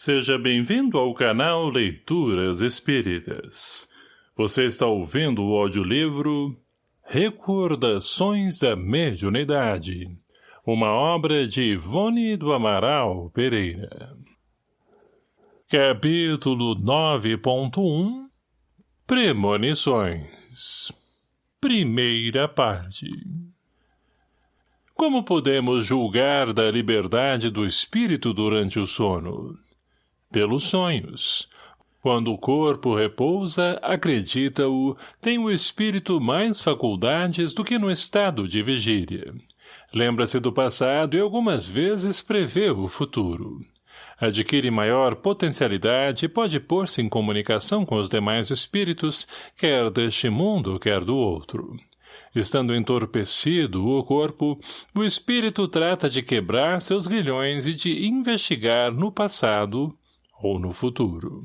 Seja bem-vindo ao canal Leituras Espíritas. Você está ouvindo o audiolivro Recordações da Mediunidade, uma obra de Ivone do Amaral Pereira. Capítulo 9.1 Premonições Primeira parte Como podemos julgar da liberdade do espírito durante o sono? Pelos sonhos. Quando o corpo repousa, acredita-o, tem o espírito mais faculdades do que no estado de vigília. Lembra-se do passado e algumas vezes prevê o futuro. Adquire maior potencialidade e pode pôr-se em comunicação com os demais espíritos, quer deste mundo, quer do outro. Estando entorpecido o corpo, o espírito trata de quebrar seus grilhões e de investigar no passado ou no futuro.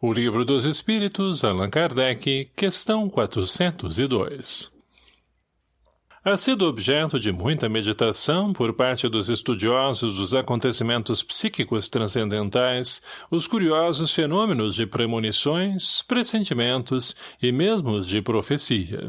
O Livro dos Espíritos, Allan Kardec, questão 402 Ha sido objeto de muita meditação por parte dos estudiosos dos acontecimentos psíquicos transcendentais, os curiosos fenômenos de premonições, pressentimentos e mesmo os de profecia.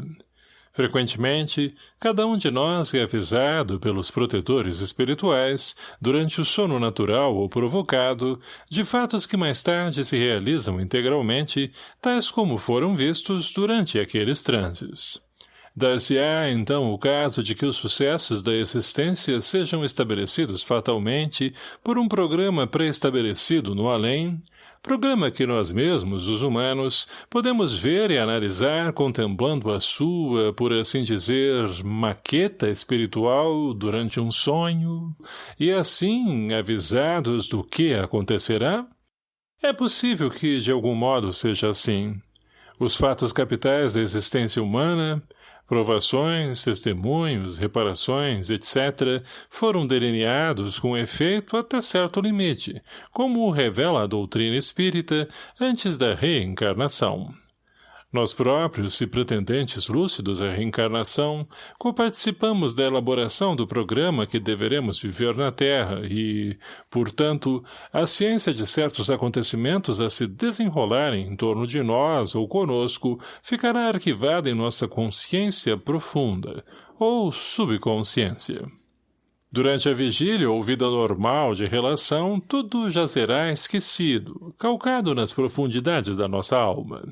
Frequentemente, cada um de nós é avisado pelos protetores espirituais, durante o sono natural ou provocado, de fatos que mais tarde se realizam integralmente, tais como foram vistos durante aqueles transes. Dar-se-á, então, o caso de que os sucessos da existência sejam estabelecidos fatalmente por um programa pré-estabelecido no além, Programa que nós mesmos, os humanos, podemos ver e analisar contemplando a sua, por assim dizer, maqueta espiritual durante um sonho, e assim, avisados do que acontecerá? É possível que, de algum modo, seja assim. Os fatos capitais da existência humana, Provações, testemunhos, reparações, etc., foram delineados com efeito até certo limite, como o revela a doutrina espírita antes da reencarnação. Nós próprios, se pretendentes lúcidos à reencarnação, coparticipamos da elaboração do programa que deveremos viver na Terra e, portanto, a ciência de certos acontecimentos a se desenrolarem em torno de nós ou conosco ficará arquivada em nossa consciência profunda, ou subconsciência. Durante a vigília ou vida normal de relação, tudo jazerá esquecido, calcado nas profundidades da nossa alma.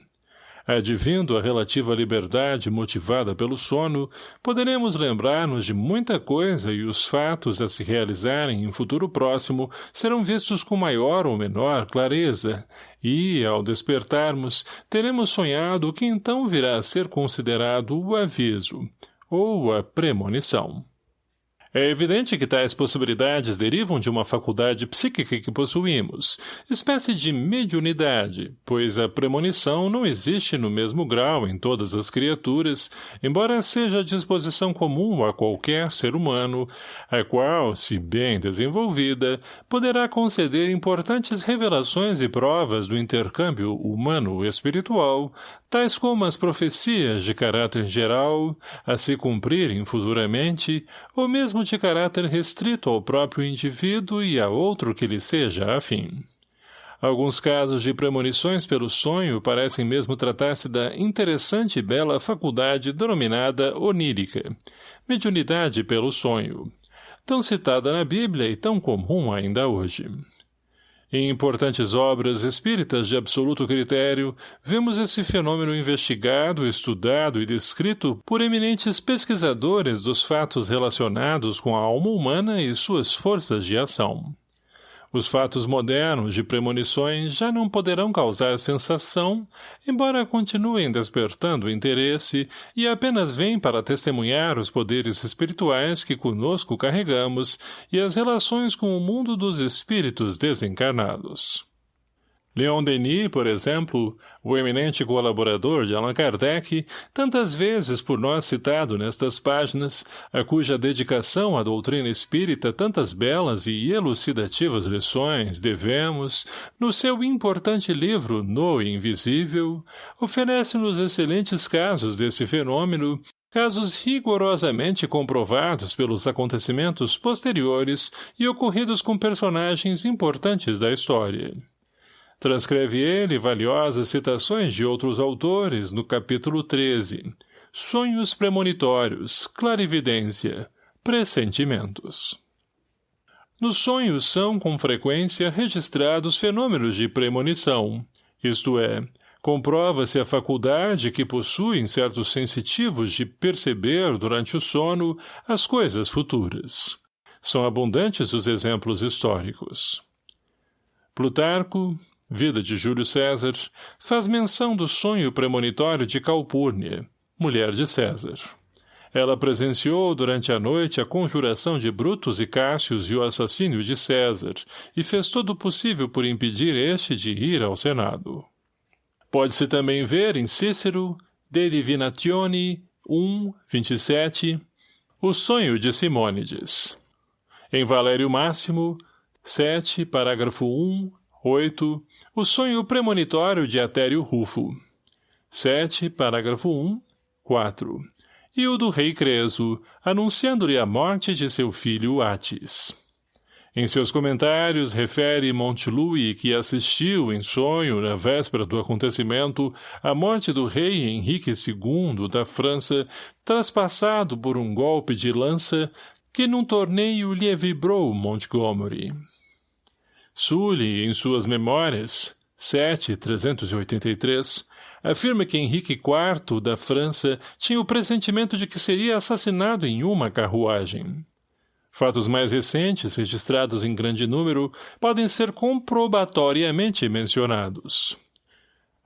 Advindo a relativa liberdade motivada pelo sono, poderemos lembrar-nos de muita coisa e os fatos a se realizarem em futuro próximo serão vistos com maior ou menor clareza, e, ao despertarmos, teremos sonhado o que então virá a ser considerado o aviso, ou a premonição. É evidente que tais possibilidades derivam de uma faculdade psíquica que possuímos, espécie de mediunidade, pois a premonição não existe no mesmo grau em todas as criaturas, embora seja a disposição comum a qualquer ser humano, a qual, se bem desenvolvida, poderá conceder importantes revelações e provas do intercâmbio humano-espiritual, tais como as profecias de caráter geral, a se cumprirem futuramente, ou mesmo de caráter restrito ao próprio indivíduo e a outro que lhe seja afim. Alguns casos de premonições pelo sonho parecem mesmo tratar-se da interessante e bela faculdade denominada onírica, mediunidade pelo sonho, tão citada na Bíblia e tão comum ainda hoje. Em importantes obras espíritas de absoluto critério, vemos esse fenômeno investigado, estudado e descrito por eminentes pesquisadores dos fatos relacionados com a alma humana e suas forças de ação. Os fatos modernos de premonições já não poderão causar sensação, embora continuem despertando interesse e apenas vêm para testemunhar os poderes espirituais que conosco carregamos e as relações com o mundo dos espíritos desencarnados. Leon Denis, por exemplo, o eminente colaborador de Allan Kardec, tantas vezes por nós citado nestas páginas, a cuja dedicação à doutrina espírita tantas belas e elucidativas lições devemos, no seu importante livro No Invisível, oferece-nos excelentes casos desse fenômeno casos rigorosamente comprovados pelos acontecimentos posteriores e ocorridos com personagens importantes da história. Transcreve ele valiosas citações de outros autores no capítulo 13, Sonhos premonitórios, clarividência, pressentimentos. Nos sonhos são, com frequência, registrados fenômenos de premonição, isto é, comprova-se a faculdade que possuem certos sensitivos de perceber durante o sono as coisas futuras. São abundantes os exemplos históricos. Plutarco, Vida de Júlio César, faz menção do sonho premonitório de Calpurnia, mulher de César. Ela presenciou durante a noite a conjuração de Brutus e Cássius e o assassínio de César, e fez todo o possível por impedir este de ir ao Senado. Pode-se também ver em Cícero, De Divinatione 1, 27, o sonho de Simônides. Em Valério Máximo, 7, parágrafo 1, 8, o sonho premonitório de Atério Rufo. 7, parágrafo 1, 4 e o do rei Creso, anunciando-lhe a morte de seu filho Atis. Em seus comentários, refere Montelui que assistiu em sonho, na véspera do acontecimento, à morte do rei Henrique II da França, traspassado por um golpe de lança que num torneio lhe vibrou Montgomery. Sully, em suas memórias, 7.383, afirma que Henrique IV, da França, tinha o pressentimento de que seria assassinado em uma carruagem. Fatos mais recentes, registrados em grande número, podem ser comprobatoriamente mencionados.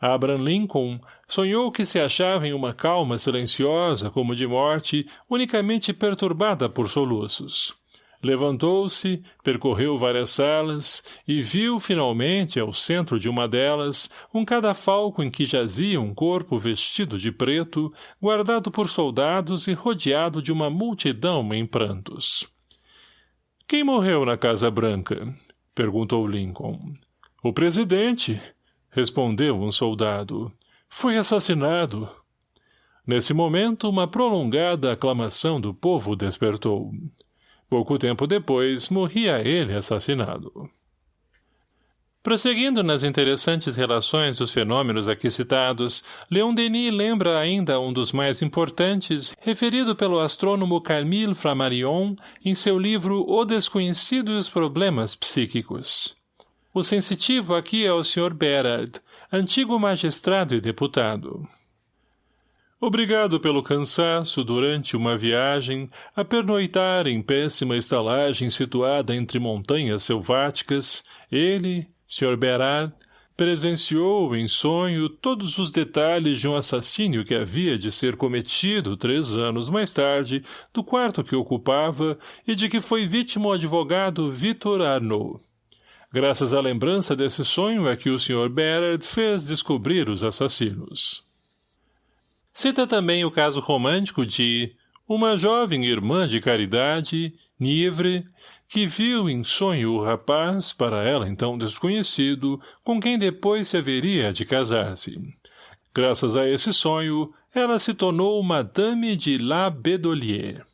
Abraham Lincoln sonhou que se achava em uma calma silenciosa como de morte, unicamente perturbada por soluços. Levantou-se, percorreu várias salas e viu, finalmente, ao centro de uma delas, um cadafalco em que jazia um corpo vestido de preto, guardado por soldados e rodeado de uma multidão em prantos. — Quem morreu na Casa Branca? — perguntou Lincoln. — O presidente — respondeu um soldado. — Foi assassinado. Nesse momento, uma prolongada aclamação do povo despertou. — Pouco tempo depois, morria ele assassinado. Prosseguindo nas interessantes relações dos fenômenos aqui citados, Leon Denis lembra ainda um dos mais importantes, referido pelo astrônomo Camille Flammarion em seu livro O Desconhecido e os Problemas Psíquicos. O sensitivo aqui é o Sr. Berard, antigo magistrado e deputado. Obrigado pelo cansaço durante uma viagem a pernoitar em péssima estalagem situada entre montanhas selváticas, ele, Sr. Berard, presenciou em sonho todos os detalhes de um assassínio que havia de ser cometido três anos mais tarde do quarto que ocupava e de que foi vítima o advogado Victor Arnaud. Graças à lembrança desse sonho é que o Sr. Berard fez descobrir os assassinos. Cita também o caso romântico de uma jovem irmã de caridade, Nivre, que viu em sonho o rapaz, para ela então desconhecido, com quem depois se haveria de casar-se. Graças a esse sonho, ela se tornou Madame de La Bedolier.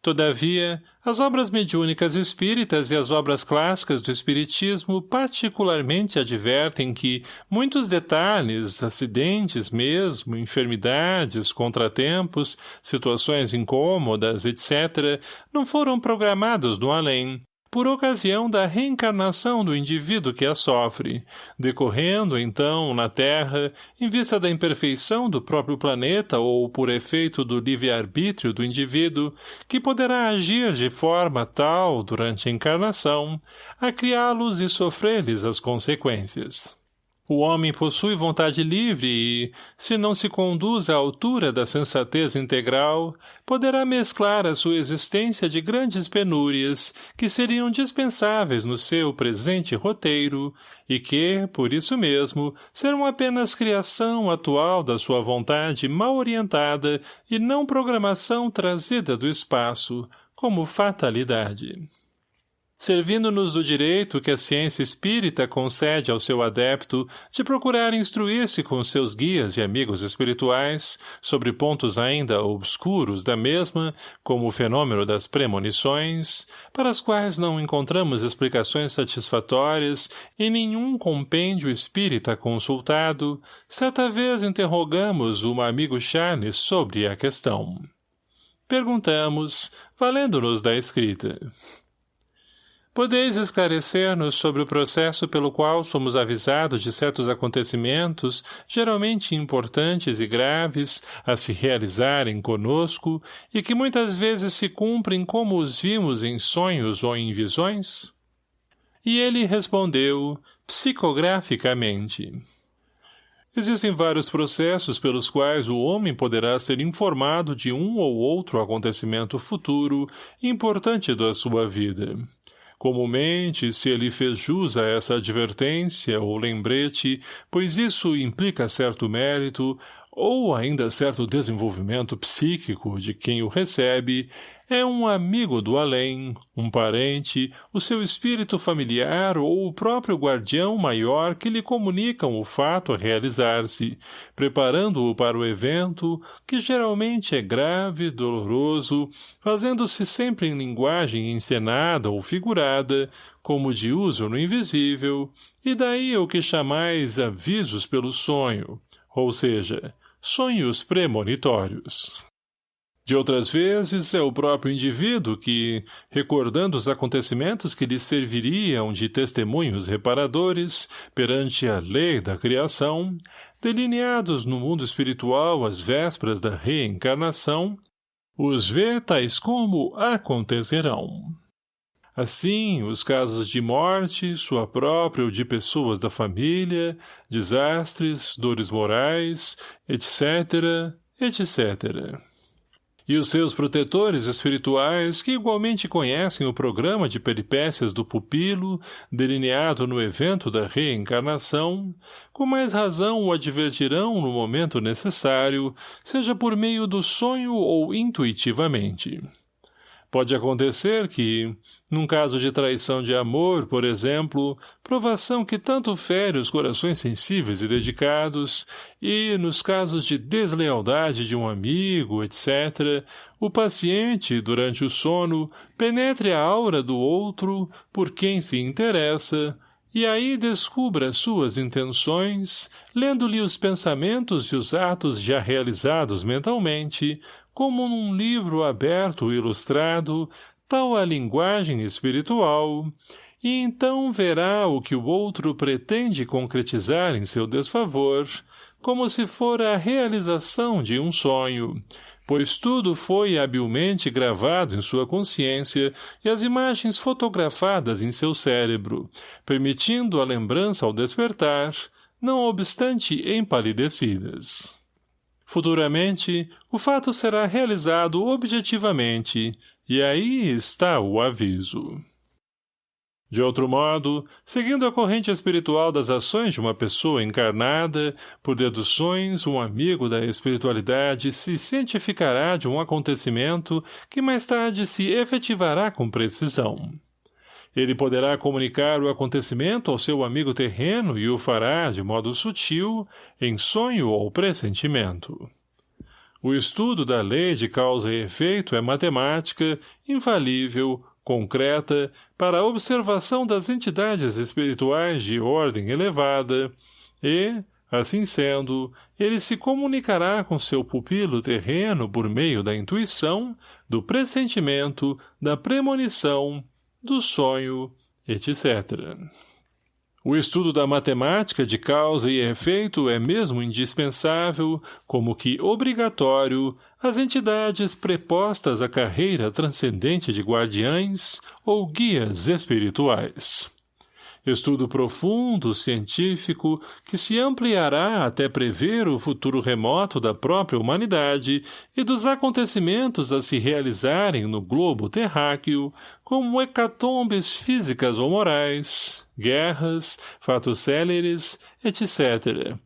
Todavia, as obras mediúnicas espíritas e as obras clássicas do espiritismo particularmente advertem que muitos detalhes, acidentes mesmo, enfermidades, contratempos, situações incômodas, etc., não foram programados no além, por ocasião da reencarnação do indivíduo que a sofre, decorrendo, então, na Terra, em vista da imperfeição do próprio planeta ou por efeito do livre-arbítrio do indivíduo, que poderá agir de forma tal, durante a encarnação, a criá-los e sofrer-lhes as consequências. O homem possui vontade livre e, se não se conduz à altura da sensatez integral, poderá mesclar a sua existência de grandes penúrias que seriam dispensáveis no seu presente roteiro e que, por isso mesmo, serão apenas criação atual da sua vontade mal orientada e não programação trazida do espaço, como fatalidade. Servindo-nos do direito que a ciência espírita concede ao seu adepto de procurar instruir-se com seus guias e amigos espirituais sobre pontos ainda obscuros da mesma, como o fenômeno das premonições, para as quais não encontramos explicações satisfatórias em nenhum compêndio espírita consultado, certa vez interrogamos o amigo Charles sobre a questão. Perguntamos, valendo-nos da escrita. Podeis esclarecer-nos sobre o processo pelo qual somos avisados de certos acontecimentos, geralmente importantes e graves, a se realizarem conosco, e que muitas vezes se cumprem como os vimos em sonhos ou em visões? E ele respondeu, psicograficamente. Existem vários processos pelos quais o homem poderá ser informado de um ou outro acontecimento futuro importante da sua vida. Comumente, se ele fez jus a essa advertência ou lembrete, pois isso implica certo mérito, ou ainda certo desenvolvimento psíquico de quem o recebe, é um amigo do além, um parente, o seu espírito familiar ou o próprio guardião maior que lhe comunicam o fato a realizar-se, preparando-o para o evento, que geralmente é grave, doloroso, fazendo-se sempre em linguagem encenada ou figurada, como de uso no invisível, e daí o que chamais avisos pelo sonho, ou seja, sonhos premonitórios. De outras vezes, é o próprio indivíduo que, recordando os acontecimentos que lhe serviriam de testemunhos reparadores perante a lei da criação, delineados no mundo espiritual às vésperas da reencarnação, os vê tais como acontecerão. Assim, os casos de morte, sua própria ou de pessoas da família, desastres, dores morais, etc., etc., e os seus protetores espirituais, que igualmente conhecem o programa de peripécias do pupilo, delineado no evento da reencarnação, com mais razão o advertirão no momento necessário, seja por meio do sonho ou intuitivamente. Pode acontecer que, num caso de traição de amor, por exemplo, provação que tanto fere os corações sensíveis e dedicados, e, nos casos de deslealdade de um amigo, etc., o paciente, durante o sono, penetre a aura do outro, por quem se interessa, e aí descubra suas intenções, lendo-lhe os pensamentos e os atos já realizados mentalmente, como num livro aberto e ilustrado, tal a linguagem espiritual, e então verá o que o outro pretende concretizar em seu desfavor, como se fora a realização de um sonho, pois tudo foi habilmente gravado em sua consciência e as imagens fotografadas em seu cérebro, permitindo a lembrança ao despertar, não obstante empalidecidas. Futuramente, o fato será realizado objetivamente, e aí está o aviso. De outro modo, seguindo a corrente espiritual das ações de uma pessoa encarnada, por deduções, um amigo da espiritualidade se cientificará de um acontecimento que mais tarde se efetivará com precisão. Ele poderá comunicar o acontecimento ao seu amigo terreno e o fará, de modo sutil, em sonho ou pressentimento. O estudo da lei de causa e efeito é matemática, infalível, concreta, para a observação das entidades espirituais de ordem elevada, e, assim sendo, ele se comunicará com seu pupilo terreno por meio da intuição, do pressentimento, da premonição, do sonho, etc. O estudo da matemática de causa e efeito é mesmo indispensável, como que obrigatório, às entidades prepostas à carreira transcendente de guardiães ou guias espirituais estudo profundo, científico, que se ampliará até prever o futuro remoto da própria humanidade e dos acontecimentos a se realizarem no globo terráqueo, como hecatombes físicas ou morais, guerras, fatos céleres, etc.,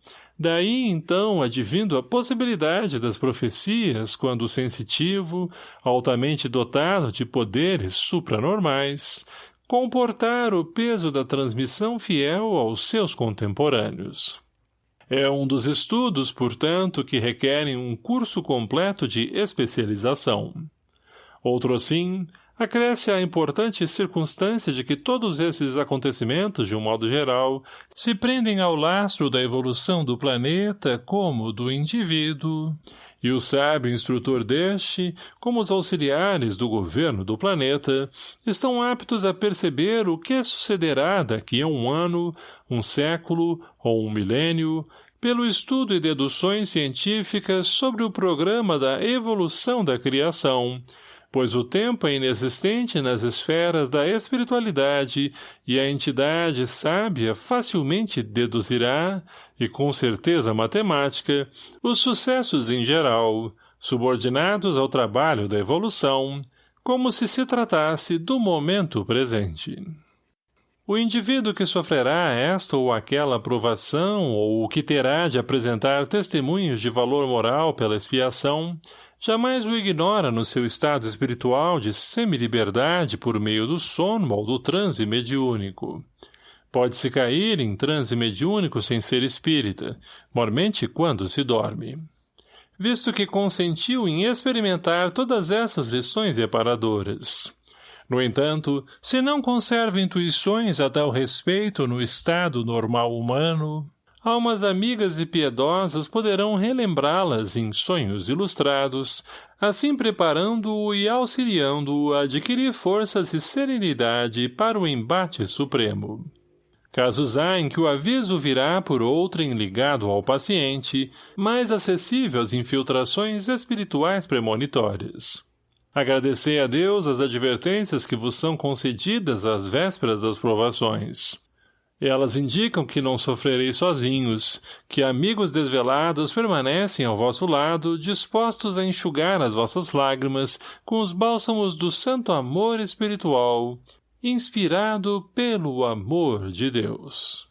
Daí, então, advindo a possibilidade das profecias quando o sensitivo, altamente dotado de poderes supranormais, comportar o peso da transmissão fiel aos seus contemporâneos. É um dos estudos, portanto, que requerem um curso completo de especialização. Outro assim, acresce a importante circunstância de que todos esses acontecimentos, de um modo geral, se prendem ao lastro da evolução do planeta como do indivíduo, e o sábio instrutor deste, como os auxiliares do governo do planeta, estão aptos a perceber o que sucederá daqui a um ano, um século ou um milênio, pelo estudo e deduções científicas sobre o programa da evolução da criação, pois o tempo é inexistente nas esferas da espiritualidade e a entidade sábia facilmente deduzirá, e com certeza matemática, os sucessos em geral, subordinados ao trabalho da evolução, como se se tratasse do momento presente. O indivíduo que sofrerá esta ou aquela provação ou o que terá de apresentar testemunhos de valor moral pela expiação, jamais o ignora no seu estado espiritual de semi-liberdade por meio do sono ou do transe mediúnico. Pode-se cair em transe mediúnico sem ser espírita, mormente quando se dorme. Visto que consentiu em experimentar todas essas lições reparadoras. No entanto, se não conserva intuições a tal respeito no estado normal humano, almas amigas e piedosas poderão relembrá-las em sonhos ilustrados, assim preparando-o e auxiliando-o a adquirir forças e serenidade para o embate supremo. Casos há em que o aviso virá por outrem ligado ao paciente, mais acessível às infiltrações espirituais premonitórias. Agradecei a Deus as advertências que vos são concedidas às vésperas das provações. Elas indicam que não sofrereis sozinhos, que amigos desvelados permanecem ao vosso lado, dispostos a enxugar as vossas lágrimas com os bálsamos do santo amor espiritual, inspirado pelo amor de Deus.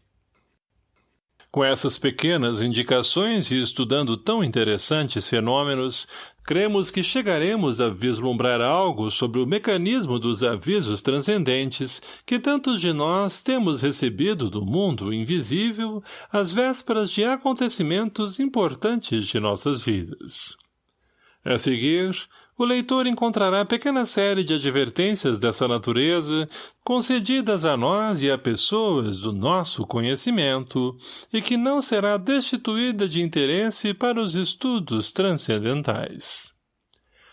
Com essas pequenas indicações e estudando tão interessantes fenômenos, cremos que chegaremos a vislumbrar algo sobre o mecanismo dos avisos transcendentes que tantos de nós temos recebido do mundo invisível às vésperas de acontecimentos importantes de nossas vidas. A seguir, o leitor encontrará pequena série de advertências dessa natureza, concedidas a nós e a pessoas do nosso conhecimento, e que não será destituída de interesse para os estudos transcendentais.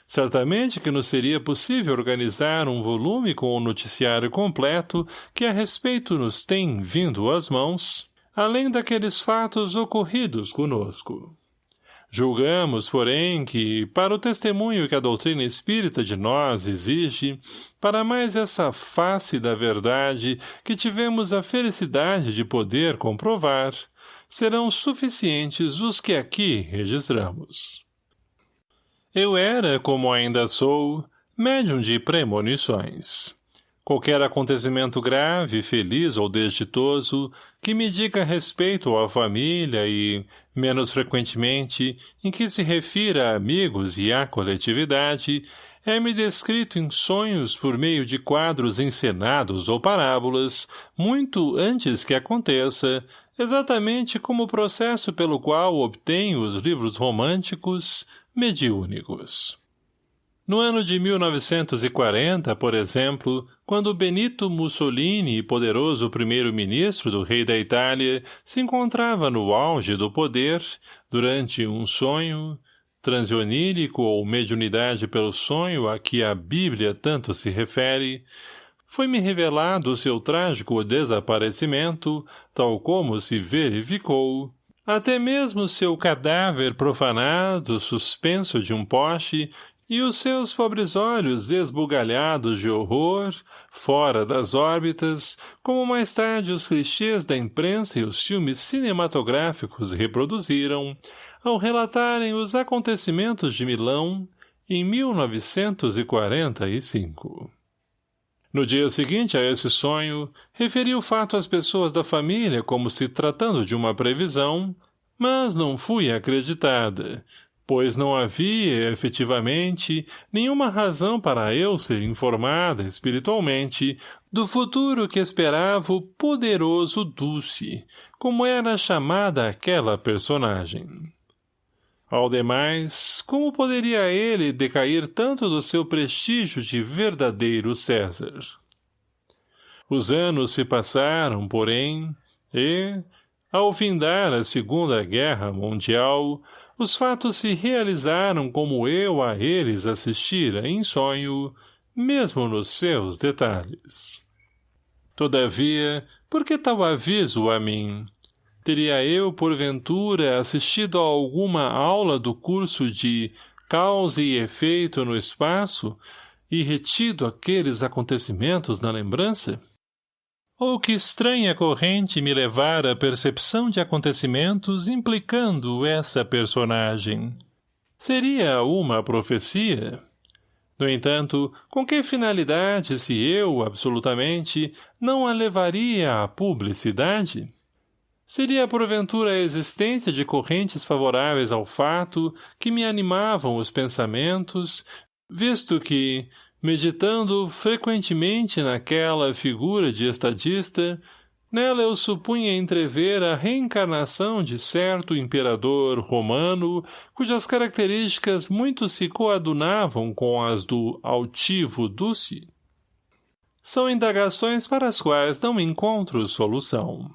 Certamente que nos seria possível organizar um volume com o noticiário completo que a respeito nos tem vindo às mãos, além daqueles fatos ocorridos conosco. Julgamos, porém, que, para o testemunho que a doutrina espírita de nós exige, para mais essa face da verdade que tivemos a felicidade de poder comprovar, serão suficientes os que aqui registramos. Eu era, como ainda sou, médium de premonições. Qualquer acontecimento grave, feliz ou desditoso, que me diga respeito à família e, menos frequentemente, em que se refira a amigos e à coletividade, é-me descrito em sonhos por meio de quadros encenados ou parábolas, muito antes que aconteça, exatamente como o processo pelo qual obtenho os livros românticos mediúnicos. No ano de 1940, por exemplo, quando Benito Mussolini, poderoso primeiro-ministro do rei da Itália, se encontrava no auge do poder, durante um sonho, transionírico ou mediunidade pelo sonho a que a Bíblia tanto se refere, foi-me revelado o seu trágico desaparecimento, tal como se verificou, até mesmo seu cadáver profanado, suspenso de um poste, e os seus pobres olhos esbugalhados de horror, fora das órbitas, como mais tarde os clichês da imprensa e os filmes cinematográficos reproduziram, ao relatarem os acontecimentos de Milão em 1945. No dia seguinte a esse sonho, referi o fato às pessoas da família como se tratando de uma previsão, mas não fui acreditada, pois não havia, efetivamente, nenhuma razão para eu ser informada espiritualmente do futuro que esperava o poderoso Dulce, como era chamada aquela personagem. Ao demais, como poderia ele decair tanto do seu prestígio de verdadeiro César? Os anos se passaram, porém, e, ao findar a Segunda Guerra Mundial, os fatos se realizaram como eu a eles assistira em sonho, mesmo nos seus detalhes. Todavia, por que tal aviso a mim? Teria eu, porventura, assistido a alguma aula do curso de causa e efeito no espaço e retido aqueles acontecimentos na lembrança? Ou que estranha corrente me levara à percepção de acontecimentos implicando essa personagem? Seria uma profecia? No entanto, com que finalidade se eu, absolutamente, não a levaria à publicidade? Seria porventura a existência de correntes favoráveis ao fato que me animavam os pensamentos, visto que, meditando frequentemente naquela figura de estadista, nela eu supunha entrever a reencarnação de certo imperador romano, cujas características muito se coadunavam com as do altivo Dulce. São indagações para as quais não encontro solução.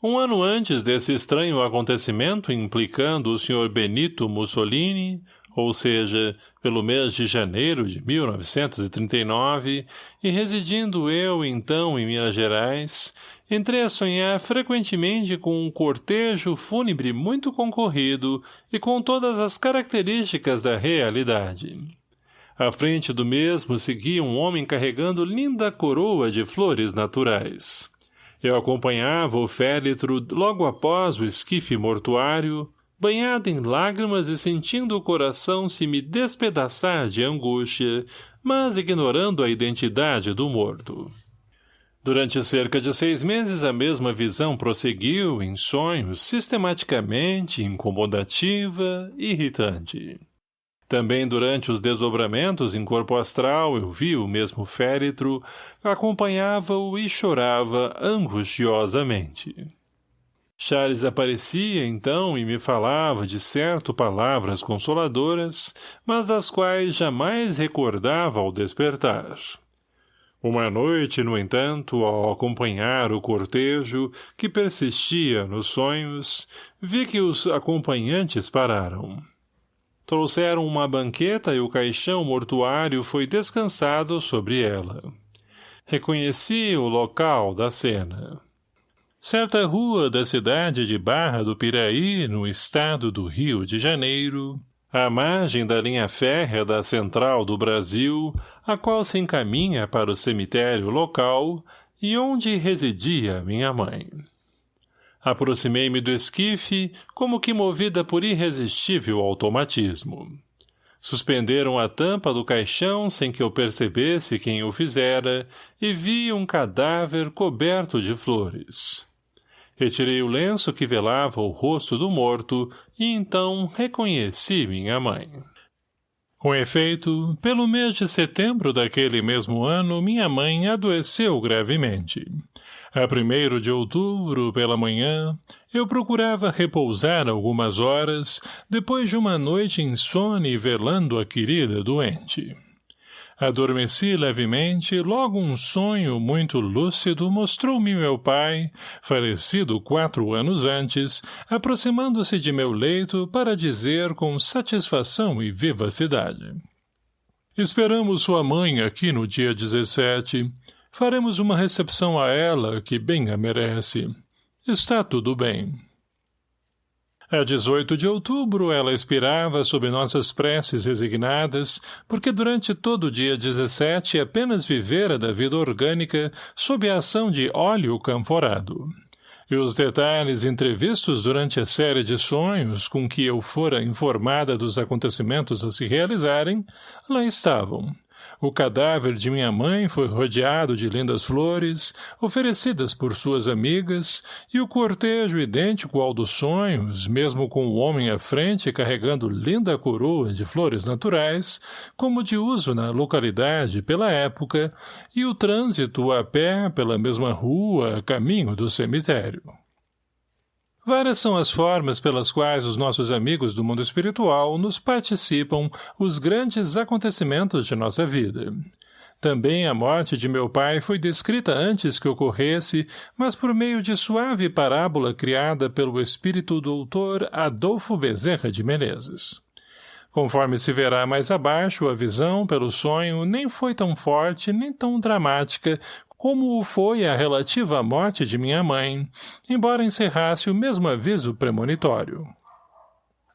Um ano antes desse estranho acontecimento implicando o Sr. Benito Mussolini, ou seja, pelo mês de janeiro de 1939, e residindo eu, então, em Minas Gerais, entrei a sonhar frequentemente com um cortejo fúnebre muito concorrido e com todas as características da realidade. À frente do mesmo seguia um homem carregando linda coroa de flores naturais. Eu acompanhava o féretro logo após o esquife mortuário, banhado em lágrimas e sentindo o coração se me despedaçar de angústia, mas ignorando a identidade do morto. Durante cerca de seis meses a mesma visão prosseguiu, em sonhos, sistematicamente, incomodativa, irritante. Também durante os desdobramentos em corpo astral eu vi o mesmo féretro, acompanhava-o e chorava angustiosamente. Charles aparecia, então, e me falava de certo palavras consoladoras, mas das quais jamais recordava ao despertar. Uma noite, no entanto, ao acompanhar o cortejo, que persistia nos sonhos, vi que os acompanhantes pararam. Trouxeram uma banqueta e o caixão mortuário foi descansado sobre ela. Reconheci o local da cena. Certa rua da cidade de Barra do Piraí, no estado do Rio de Janeiro, à margem da linha férrea da Central do Brasil, a qual se encaminha para o cemitério local e onde residia minha mãe. Aproximei-me do esquife, como que movida por irresistível automatismo. Suspenderam a tampa do caixão sem que eu percebesse quem o fizera e vi um cadáver coberto de flores. Retirei o lenço que velava o rosto do morto e então reconheci minha mãe. Com efeito, pelo mês de setembro daquele mesmo ano, minha mãe adoeceu gravemente. A primeiro de outubro, pela manhã, eu procurava repousar algumas horas, depois de uma noite insone velando a querida doente. Adormeci levemente, logo um sonho muito lúcido mostrou-me meu pai, falecido quatro anos antes, aproximando-se de meu leito para dizer com satisfação e vivacidade. Esperamos sua mãe aqui no dia 17. Faremos uma recepção a ela, que bem a merece. Está tudo bem. A 18 de outubro ela expirava sob nossas preces resignadas, porque durante todo o dia 17 apenas vivera da vida orgânica sob a ação de óleo camforado. E os detalhes entrevistos durante a série de sonhos com que eu fora informada dos acontecimentos a se realizarem, lá estavam, O cadáver de minha mãe foi rodeado de lindas flores, oferecidas por suas amigas, e o cortejo idêntico ao dos sonhos, mesmo com o homem à frente carregando linda coroa de flores naturais, como de uso na localidade pela época, e o trânsito a pé pela mesma rua, caminho do cemitério. Várias são as formas pelas quais os nossos amigos do mundo espiritual nos participam os grandes acontecimentos de nossa vida. Também a morte de meu pai foi descrita antes que ocorresse, mas por meio de suave parábola criada pelo espírito doutor Adolfo Bezerra de Menezes. Conforme se verá mais abaixo, a visão pelo sonho nem foi tão forte nem tão dramática como foi a relativa morte de minha mãe, embora encerrasse o mesmo aviso premonitório.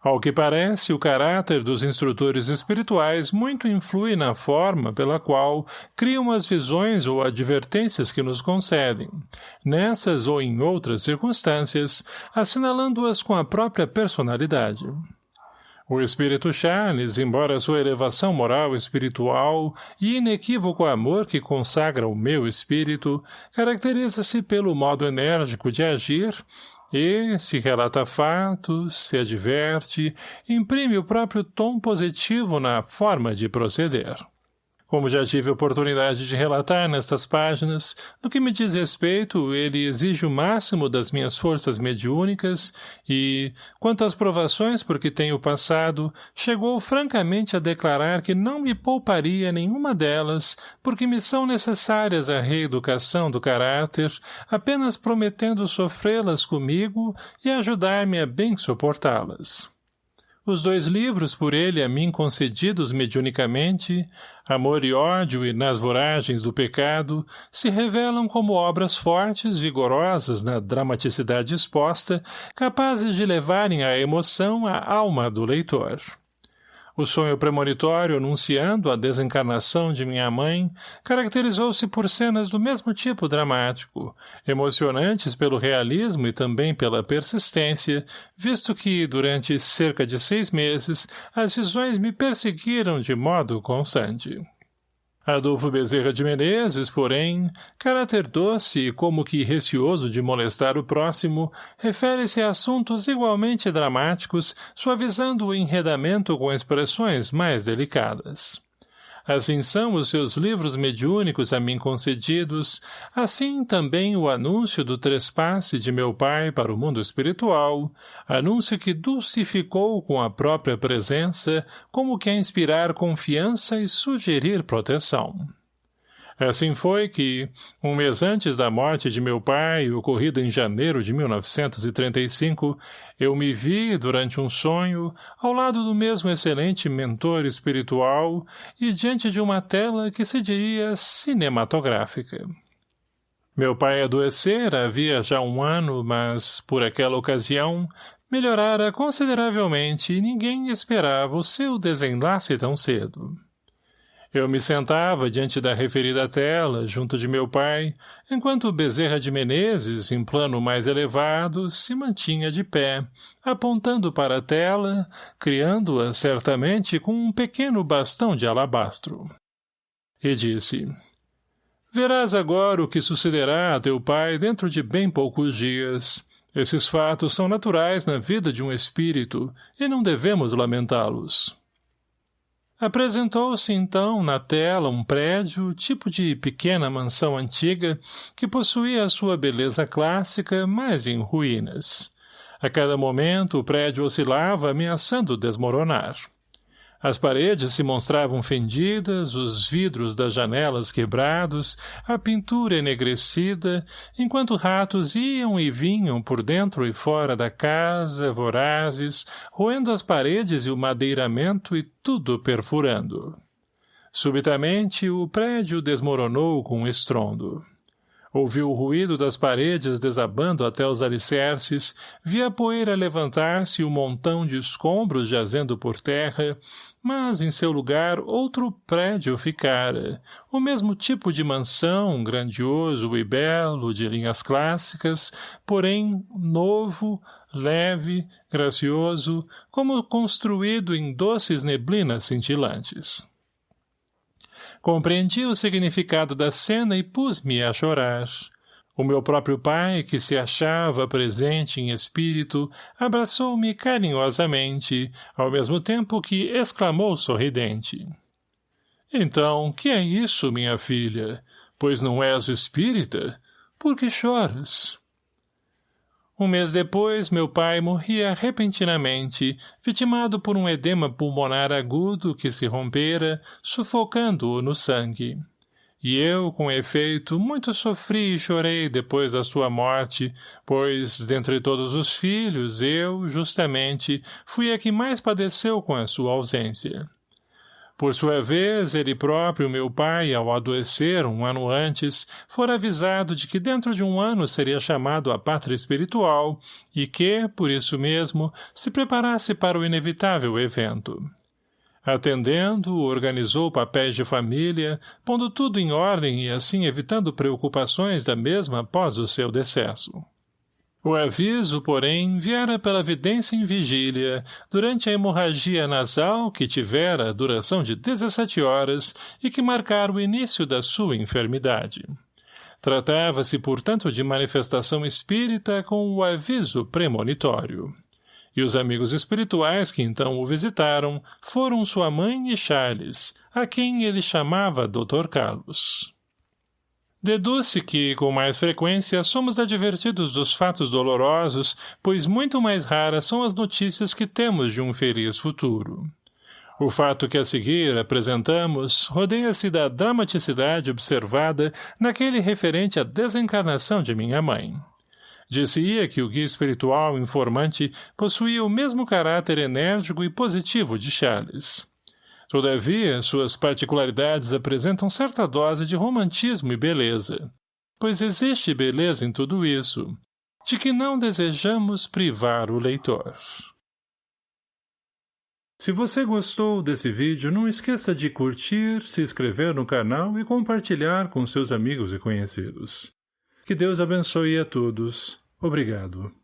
Ao que parece, o caráter dos instrutores espirituais muito influi na forma pela qual criam as visões ou advertências que nos concedem, nessas ou em outras circunstâncias, assinalando-as com a própria personalidade. O espírito Charles, embora sua elevação moral espiritual e inequívoco amor que consagra o meu espírito, caracteriza-se pelo modo enérgico de agir e, se relata fatos, se adverte, imprime o próprio tom positivo na forma de proceder. Como já tive oportunidade de relatar nestas páginas, no que me diz respeito, ele exige o máximo das minhas forças mediúnicas e, quanto às provações por que tenho passado, chegou francamente a declarar que não me pouparia nenhuma delas, porque me são necessárias à reeducação do caráter, apenas prometendo sofrê-las comigo e ajudar-me a bem suportá-las. Os dois livros por ele a mim concedidos mediunicamente, Amor e ódio e Nas voragens do pecado, se revelam como obras fortes, vigorosas na dramaticidade exposta, capazes de levarem à emoção a alma do leitor. O sonho premonitório anunciando a desencarnação de minha mãe caracterizou-se por cenas do mesmo tipo dramático, emocionantes pelo realismo e também pela persistência, visto que, durante cerca de seis meses, as visões me perseguiram de modo constante. Adolfo Bezerra de Menezes, porém, caráter doce e como que receoso de molestar o próximo, refere-se a assuntos igualmente dramáticos, suavizando o enredamento com expressões mais delicadas. Assim são os seus livros mediúnicos a mim concedidos, assim também o anúncio do trespasse de meu pai para o mundo espiritual, anúncio que dulcificou com a própria presença, como que a inspirar confiança e sugerir proteção. Assim foi que, um mês antes da morte de meu pai, ocorrida em janeiro de 1935, eu me vi, durante um sonho, ao lado do mesmo excelente mentor espiritual e diante de uma tela que se diria cinematográfica. Meu pai adoecera havia já um ano, mas, por aquela ocasião, melhorara consideravelmente e ninguém esperava o seu desenlace tão cedo. Eu me sentava diante da referida tela, junto de meu pai, enquanto Bezerra de Menezes, em plano mais elevado, se mantinha de pé, apontando para a tela, criando-a certamente com um pequeno bastão de alabastro. E disse, Verás agora o que sucederá a teu pai dentro de bem poucos dias. Esses fatos são naturais na vida de um espírito, e não devemos lamentá-los. Apresentou-se então na tela um prédio, tipo de pequena mansão antiga, que possuía a sua beleza clássica, mas em ruínas. A cada momento o prédio oscilava, ameaçando desmoronar. As paredes se mostravam fendidas, os vidros das janelas quebrados, a pintura enegrecida, enquanto ratos iam e vinham por dentro e fora da casa, vorazes, roendo as paredes e o madeiramento e tudo perfurando. Subitamente, o prédio desmoronou com um estrondo. Ouviu o ruído das paredes desabando até os alicerces, via a poeira levantar-se e um montão de escombros jazendo por terra, mas em seu lugar outro prédio ficara, o mesmo tipo de mansão, grandioso e belo, de linhas clássicas, porém novo, leve, gracioso, como construído em doces neblinas cintilantes. Compreendi o significado da cena e pus-me a chorar. O meu próprio pai, que se achava presente em espírito, abraçou-me carinhosamente, ao mesmo tempo que exclamou sorridente. — Então, que é isso, minha filha? Pois não és espírita? Por que choras? Um mês depois, meu pai morria repentinamente, vitimado por um edema pulmonar agudo que se rompera, sufocando-o no sangue. E eu, com efeito, muito sofri e chorei depois da sua morte, pois, dentre todos os filhos, eu, justamente, fui a que mais padeceu com a sua ausência. Por sua vez, ele próprio, meu pai, ao adoecer um ano antes, fora avisado de que dentro de um ano seria chamado à pátria espiritual e que, por isso mesmo, se preparasse para o inevitável evento. Atendendo, organizou papéis de família, pondo tudo em ordem e assim evitando preocupações da mesma após o seu decesso. O aviso, porém, viera pela vidência em vigília, durante a hemorragia nasal que tivera duração de 17 horas e que marcara o início da sua enfermidade. Tratava-se, portanto, de manifestação espírita com o aviso premonitório e os amigos espirituais que então o visitaram foram sua mãe e Charles, a quem ele chamava Dr. Carlos. Deduz-se que, com mais frequência, somos advertidos dos fatos dolorosos, pois muito mais raras são as notícias que temos de um feliz futuro. O fato que a seguir apresentamos rodeia-se da dramaticidade observada naquele referente à desencarnação de minha mãe. Dizia que o guia espiritual informante possuía o mesmo caráter enérgico e positivo de Charles. Todavia, suas particularidades apresentam certa dose de romantismo e beleza, pois existe beleza em tudo isso, de que não desejamos privar o leitor. Se você gostou desse vídeo, não esqueça de curtir, se inscrever no canal e compartilhar com seus amigos e conhecidos. Que Deus abençoe a todos. Obrigado.